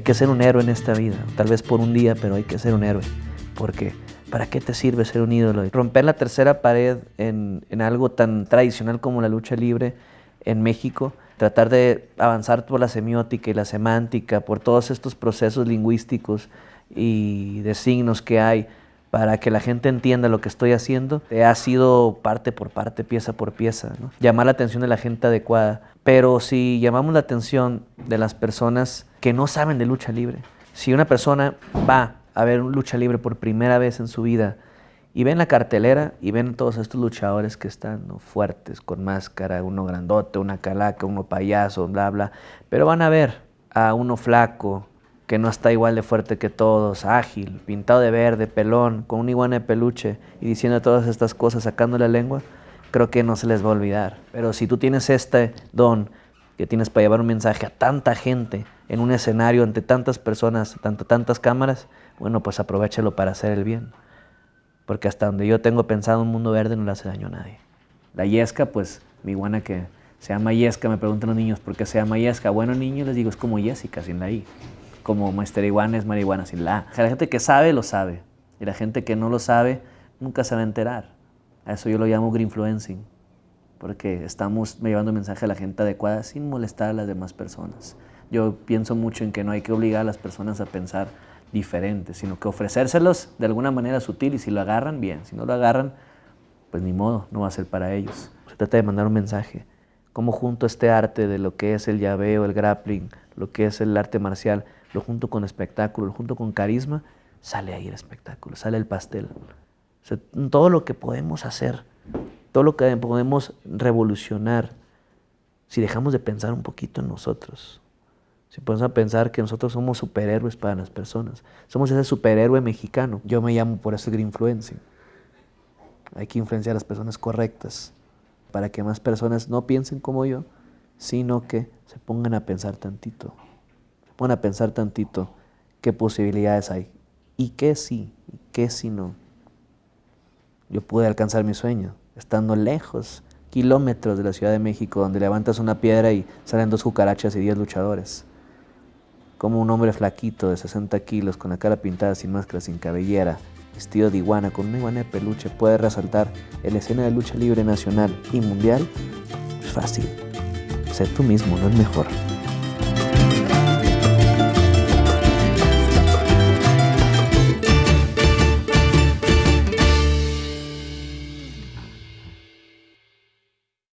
que ser un héroe en esta vida, tal vez por un día, pero hay que ser un héroe, porque ¿para qué te sirve ser un ídolo? Romper la tercera pared en, en algo tan tradicional como la lucha libre en México, tratar de avanzar por la semiótica y la semántica, por todos estos procesos lingüísticos y de signos que hay para que la gente entienda lo que estoy haciendo, ha sido parte por parte, pieza por pieza, llamar la atención de la gente adecuada. Pero si llamamos la atención de las personas que no saben de lucha libre, si una persona va a ver lucha libre por primera vez en su vida y ven la cartelera y ven todos estos luchadores que están fuertes, con máscara, uno grandote, una calaca, uno payaso, bla, bla, pero van a ver a uno flaco, que no está igual de fuerte que todos, ágil, pintado de verde, pelón, con un iguana de peluche y diciendo todas estas cosas, sacando la lengua, creo que no se les va a olvidar. Pero si tú tienes este don que tienes para llevar un mensaje a tanta gente en un escenario ante tantas personas, ante tantas cámaras, bueno, pues aprovechalo para hacer el bien. Porque hasta donde yo tengo pensado un mundo verde no le hace daño a nadie. La yesca, pues mi iguana que se llama yesca, me preguntan los niños por qué se llama yesca. Bueno, niños, les digo, es como Jessica, sin la I como Master Iguana es marihuana sin la A. La gente que sabe, lo sabe. Y la gente que no lo sabe, nunca se va a enterar. A eso yo lo llamo greenfluencing. Porque estamos llevando mensaje a la gente adecuada sin molestar a las demás personas. Yo pienso mucho en que no hay que obligar a las personas a pensar diferente, sino que ofrecérselos de alguna manera sutil y si lo agarran, bien. Si no lo agarran, pues ni modo, no va a ser para ellos. Se trata de mandar un mensaje. Cómo junto este arte de lo que es el llaveo, el grappling, lo que es el arte marcial, lo junto con espectáculo, lo junto con carisma, sale ahí el espectáculo, sale el pastel. todo lo que podemos hacer, todo lo que podemos revolucionar, si dejamos de pensar un poquito en nosotros, si podemos pensar que nosotros somos superhéroes para las personas, somos ese superhéroe mexicano. Yo me llamo por eso Green Influencing. Hay que influenciar a las personas correctas para que más personas no piensen como yo, sino que se pongan a pensar tantito. Pon a pensar tantito qué posibilidades hay y qué sí, y qué sí no. Yo pude alcanzar mi sueño estando lejos, kilómetros de la Ciudad de México, donde levantas una piedra y salen dos cucarachas y diez luchadores. Como un hombre flaquito de 60 kilos, con la cara pintada sin máscara, sin cabellera, vestido de iguana, con una iguana de peluche, puede resaltar en la escena de lucha libre nacional y mundial, es fácil. Sé tú mismo, no es mejor.